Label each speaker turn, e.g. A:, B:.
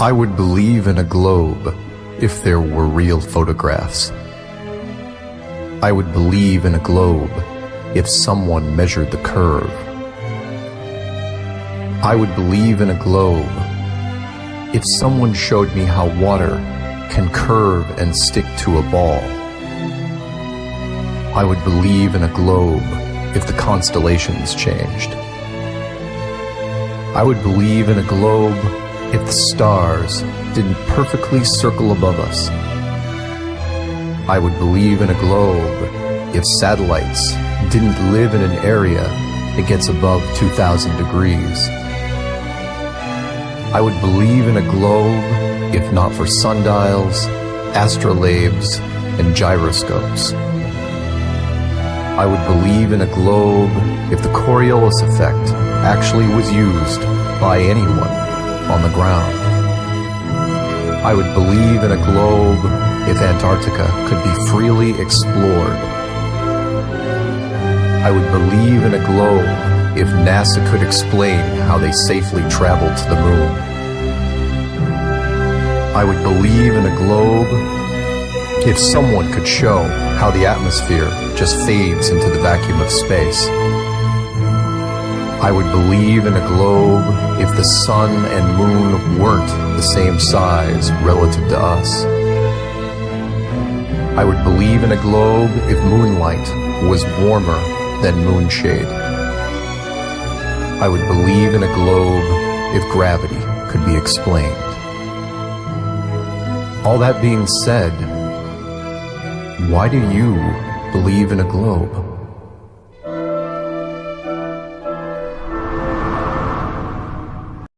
A: I would believe in a globe if there were real photographs. I would believe in a globe if someone measured the curve. I would believe in a globe if someone showed me how water can curve and stick to a ball. I would believe in a globe if the constellations changed. I would believe in a globe if the stars didn't perfectly circle above us. I would believe in a globe if satellites didn't live in an area that gets above 2,000 degrees. I would believe in a globe if not for sundials, astrolabes, and gyroscopes. I would believe in a globe if the Coriolis effect actually was used by anyone on the ground. I would believe in a globe if Antarctica could be freely explored. I would believe in a globe if NASA could explain how they safely traveled to the moon. I would believe in a globe if someone could show how the atmosphere just fades into the vacuum of space. I would believe in a globe if the sun and moon weren't the same size relative to us. I would believe in a globe if moonlight was warmer than moonshade. I would believe in a globe if gravity could be explained. All that being said, why do you believe in a globe?